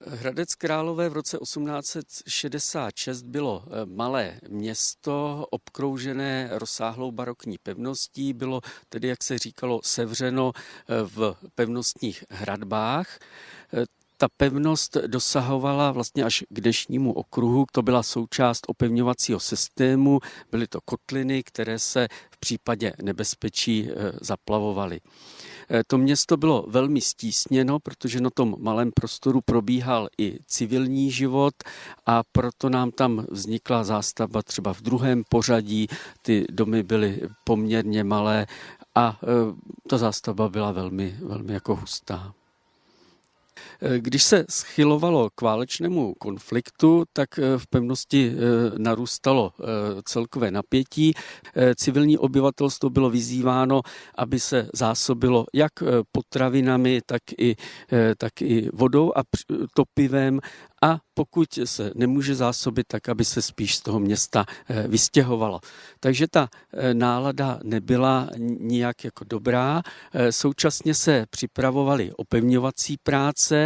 Hradec Králové v roce 1866 bylo eh, malé město obkroužené rozsáhlou barokní pevností, bylo tedy, jak se říkalo, sevřeno eh, v pevnostních hradbách. Eh, ta pevnost dosahovala vlastně až k dešnímu okruhu. To byla součást opevňovacího systému, byly to kotliny, které se v případě nebezpečí zaplavovaly. Eh, to město bylo velmi stísněno, protože na tom malém prostoru probíhal i civilní život a proto nám tam vznikla zástavba třeba v druhém pořadí. Ty domy byly poměrně malé a eh, ta zástavba byla velmi, velmi jako hustá. Eh, když se schylovalo k válečnému konfliktu, tak eh, v pevnosti eh, narůstalo celkové napětí. Civilní obyvatelstvo bylo vyzýváno, aby se zásobilo jak potravinami, tak i, tak i vodou a topivem a pokud se nemůže zásobit, tak aby se spíš z toho města vystěhovalo. Takže ta nálada nebyla nijak jako dobrá. Současně se připravovaly opevňovací práce,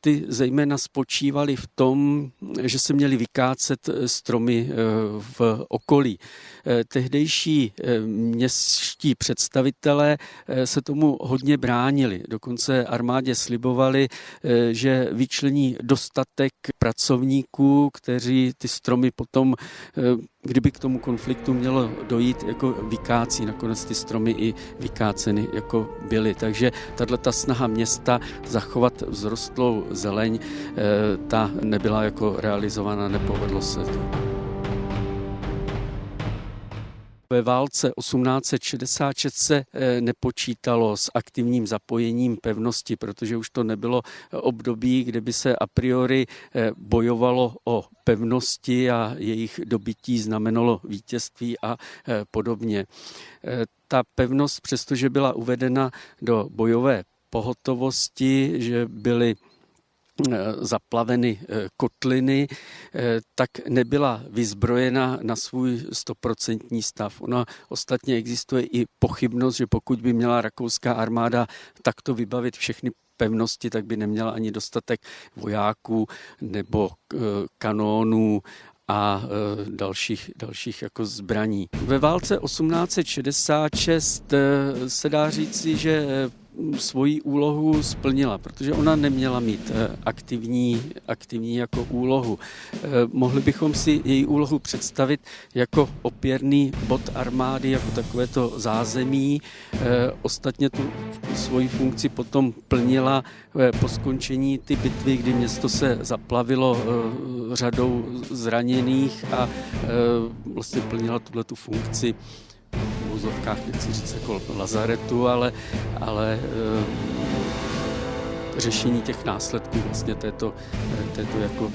ty zejména spočívaly v tom, že se měly vykácet eh, stromy eh, v okolí. Eh, tehdejší městští představitelé se tomu hodně bránili. Dokonce armádě slibovali, že vyčlení dostatek pracovníků, kteří ty stromy potom kdyby k tomu konfliktu mělo dojít, jako vykácí. Nakonec ty stromy i vykáceny jako byly. Takže tato snaha města zachovat vzrostlou zeleň, eh, ta nebyla jako realizována, nepovedlo se to. Ve válce 1866 se eh, nepočítalo s aktivním zapojením pevnosti, protože už to nebylo období, kde by se a priori eh, bojovalo o pevnosti a jejich dobytí znamenalo vítězství a podobně. Ta pevnost, přestože byla uvedena do bojové pohotovosti, že byly zaplaveny eh, kotliny, eh, tak nebyla vyzbrojena na svůj stoprocentní stav. Ona ostatně existuje i pochybnost, že pokud by měla rakouská armáda takto vybavit všechny pevnosti, tak by neměla ani dostatek vojáků nebo kanónů a dalších, dalších jako zbraní. Ve válce 1866 se dá říci, že svoji úlohu splnila, protože ona neměla mít eh, aktivní, aktivní jako úlohu. Eh, mohli bychom si její úlohu představit jako opěrný bod armády, jako takovéto zázemí. Eh, ostatně tu svoji funkci potom plnila po skončení ty bitvy, kdy město se zaplavilo řadou zraněných a vlastně plnila tuhle tu funkci úzovkách, nechci říct jako lazaretu, ale, ale e, řešení těch následků vlastně této, této, jako,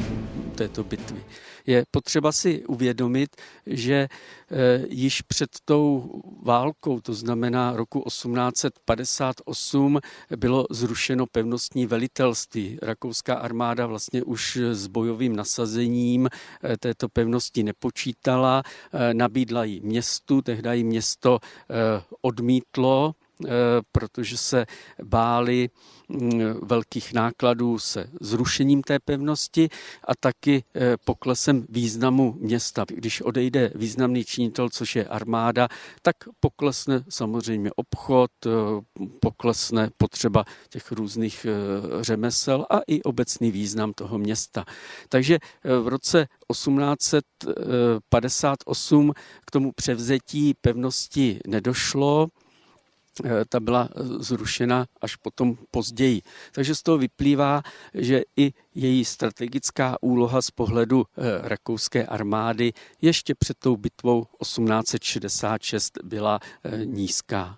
této bitvy je potřeba si uvědomit, že eh, již před tou válkou, to znamená roku 1858, bylo zrušeno pevnostní velitelství. Rakouská armáda vlastně už s bojovým nasazením eh, této pevnosti nepočítala, eh, nabídla jí městu, tehdy jí město odmítlo, protože se báli mm, velkých nákladů se zrušením té pevnosti a taky poklesem významu města. Když odejde významný činitel, což je armáda, tak poklesne samozřejmě obchod, poklesne potřeba těch různých řemesel a i obecný význam toho města. Takže v roce 1858 k tomu převzetí pevnosti nedošlo. Eh, ta byla eh, zrušena až potom později. Takže z toho vyplývá, že i její strategická úloha z pohledu eh, rakouské armády ještě před tou bitvou 1866 byla nízká.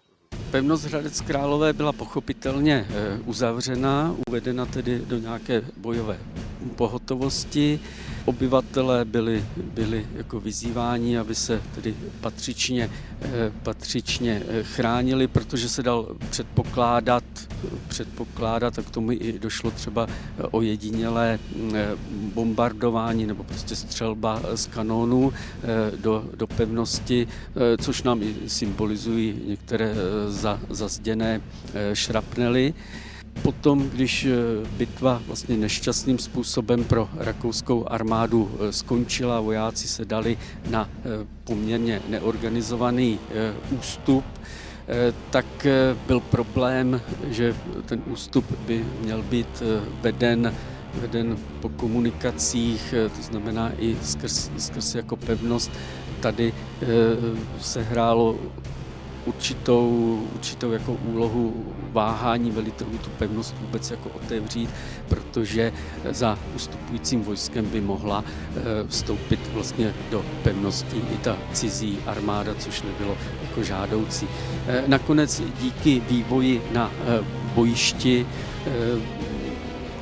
Pevnost Hradec Králové byla pochopitelně uzavřena, uvedena tedy do nějaké bojové pohotovosti obyvatelé byli, byli jako vyzýváni, aby se tedy patřičně, eh, patřičně eh, chránili, protože se dal předpokládat, předpokládat a k tomu i došlo třeba eh, bombardování nebo prostě střelba z kanónů do, do pevnosti, což nám i symbolizují některé za, zazděné šrapnely. Potom, když bitva vlastně nešťastným způsobem pro rakouskou armádu skončila, vojáci se dali na poměrně neorganizovaný ústup, tak byl problém, že ten ústup by měl být veden veden po komunikacích, eh, to znamená i skrz, skrz jako pevnost. Tady eh, se hrálo určitou, určitou jako úlohu váhání velitelů tu pevnost vůbec jako otevřít, protože za ustupujícím vojskem by mohla eh, vstoupit vlastně do pevnosti i ta cizí armáda, což nebylo jako žádoucí. Nakonec díky vývoji na bojišti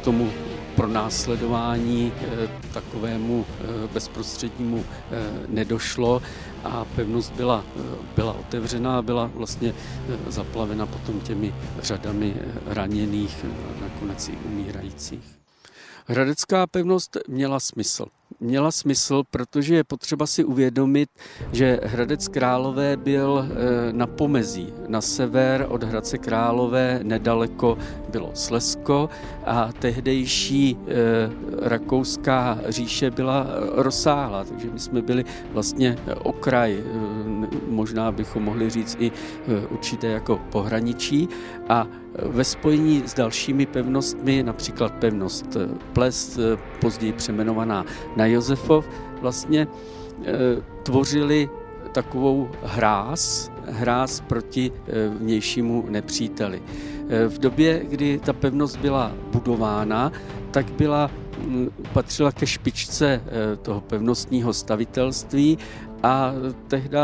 tomu pro následování eh, takovému eh, bezprostřednímu eh, nedošlo a pevnost byla, byla otevřená byla vlastně zaplavena potom těmi řadami raněných, nakonec i umírajících. Hradecká pevnost měla smysl měla smysl, protože je potřeba si uvědomit, že Hradec Králové byl eh, na pomezí. Na sever od Hradce Králové nedaleko bylo Slesko a tehdejší eh, rakouská říše byla rozsáhlá, takže my jsme byli vlastně okraj, eh, možná bychom mohli říct i určité jako pohraničí a ve spojení s dalšími pevnostmi, například pevnost Ples, později přejmenovaná na Josefov, vlastně tvořili takovou hráz, hráz proti vnějšímu nepříteli. V době, kdy ta pevnost byla budována, tak byla patřila ke špičce toho pevnostního stavitelství a tehdy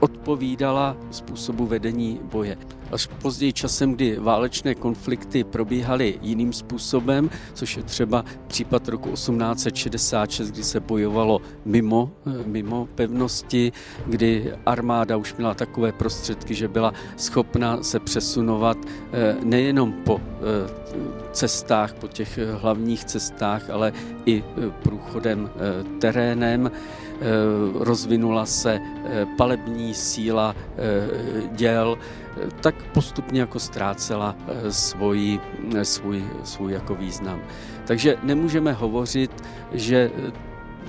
odpovídala způsobu vedení boje. Až později časem, kdy válečné konflikty probíhaly jiným způsobem, což je třeba případ roku 1866, kdy se bojovalo mimo, mimo pevnosti, kdy armáda už měla takové prostředky, že byla schopna se přesunovat eh, nejenom po eh, cestách, po těch hlavních cestách, ale i eh, průchodem terénem. Rozvinula se palební síla děl, tak postupně jako ztrácela svůj, svůj, svůj jako význam. Takže nemůžeme hovořit, že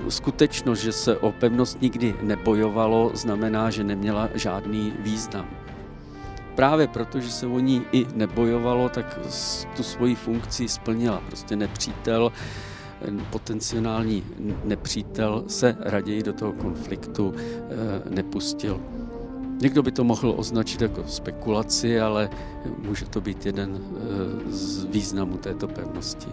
skutečnost, že se o pevnost nikdy nebojovalo, znamená, že neměla žádný význam. Právě proto, že se o ní i nebojovalo, tak tu svoji funkci splnila. Prostě nepřítel, potenciální nepřítel se raději do toho konfliktu nepustil. Někdo by to mohl označit jako spekulaci, ale může to být jeden z významů této pevnosti.